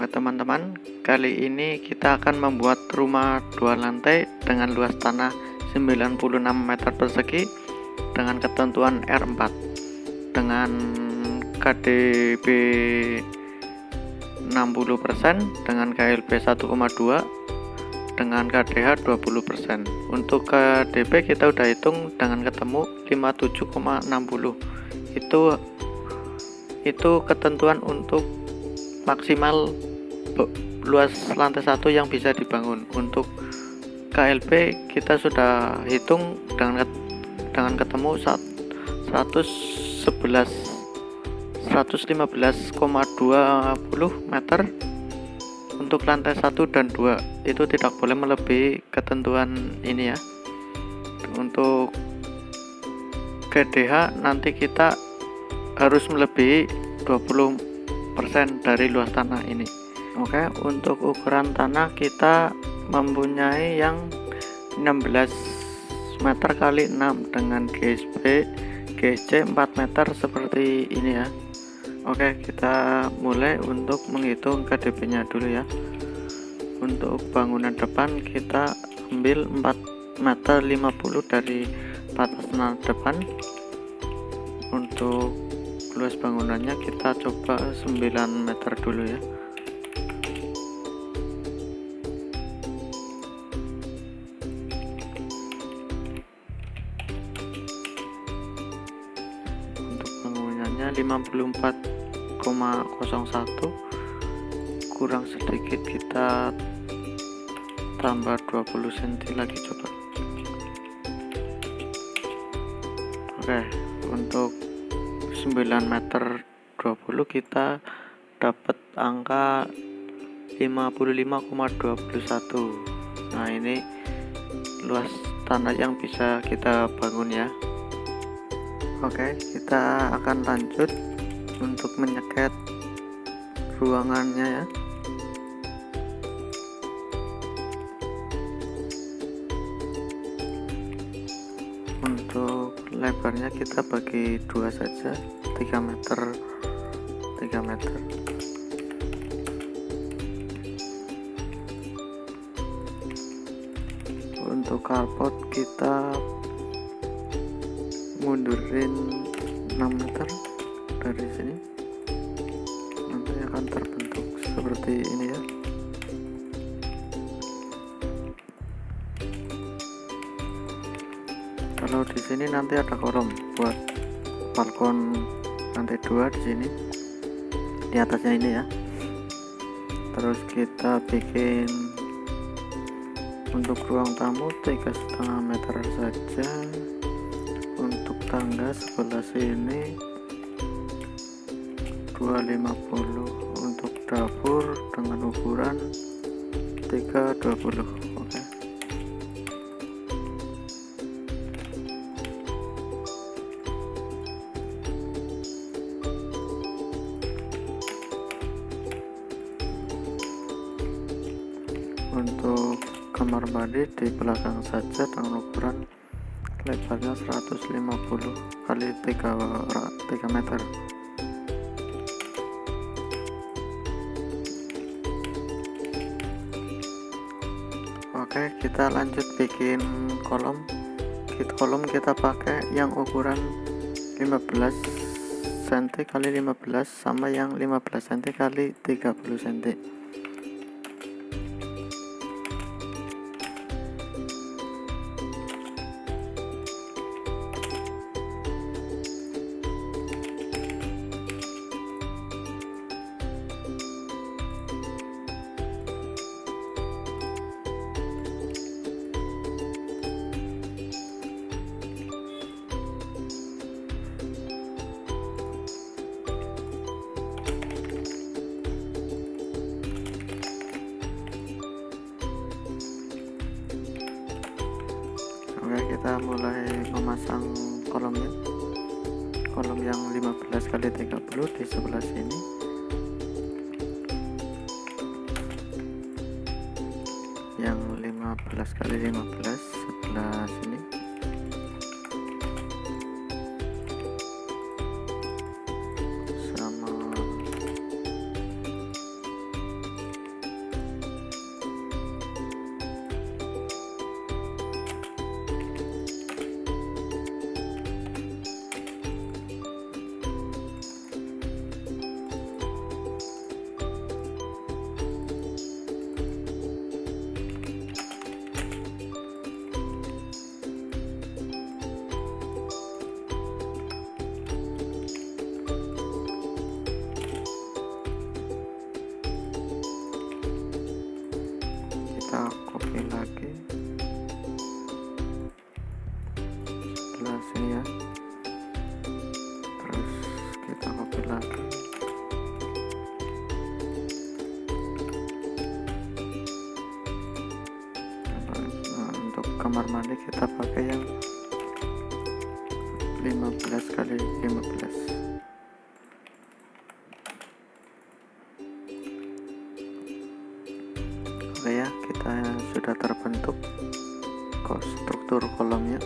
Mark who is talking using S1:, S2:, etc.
S1: Oke teman-teman, kali ini kita akan membuat rumah dua lantai dengan luas tanah 96 meter persegi dengan ketentuan R4 dengan KDB 60% dengan KLB 1,2 dengan KDH 20% untuk KDB kita udah hitung dengan ketemu 57,60 itu itu ketentuan untuk maksimal luas lantai satu yang bisa dibangun. Untuk KLP kita sudah hitung dengan dengan ketemu 111 115,20 meter untuk lantai satu dan dua. Itu tidak boleh melebihi ketentuan ini ya. Untuk GDH nanti kita harus melebihi 20 dari luas tanah ini Oke untuk ukuran tanah kita mempunyai yang 16 meter kali 6 dengan GSB GC 4 meter seperti ini ya. Oke kita mulai untuk menghitung KDP nya dulu ya. Untuk bangunan depan kita ambil 4 meter 50 dari batas depan. Untuk luas bangunannya kita coba 9 meter dulu ya bangunannya 54,01 kurang sedikit kita tambah 20 cm lagi coba. Oke untuk 9 meter 20 kita dapat angka 55,21 nah ini luas tanah yang bisa kita bangun ya Oke kita akan lanjut untuk menyeket ruangannya ya. Untuk lebarnya kita bagi dua saja 3 meter 3 meter. Untuk carport kita mundurin 6 meter dari sini. Nanti akan terbentuk seperti ini ya. Kalau di sini nanti ada kolom buat balkon lantai dua di sini. Di atasnya ini ya. Terus kita bikin untuk ruang tamu tiga setengah meter saja tangga sebelah sini. 250 untuk dapur dengan ukuran 320 untuk kamar mandi di belakang saja dengan ukuran lebarnya 150 kali 3, 3 meter. Oke kita lanjut bikin kolom. Kita kolom kita pakai yang ukuran 15 cm kali 15 sama yang 15 cm kali 30 cm kita mulai memasang kolomnya. Kolom yang 15 kali 30 di sebelah sini. Yang 15 kali 15 sebelah sini kamar mandi kita pakai yang 15 kali 15 Oke ya kita sudah terbentuk struktur kolomnya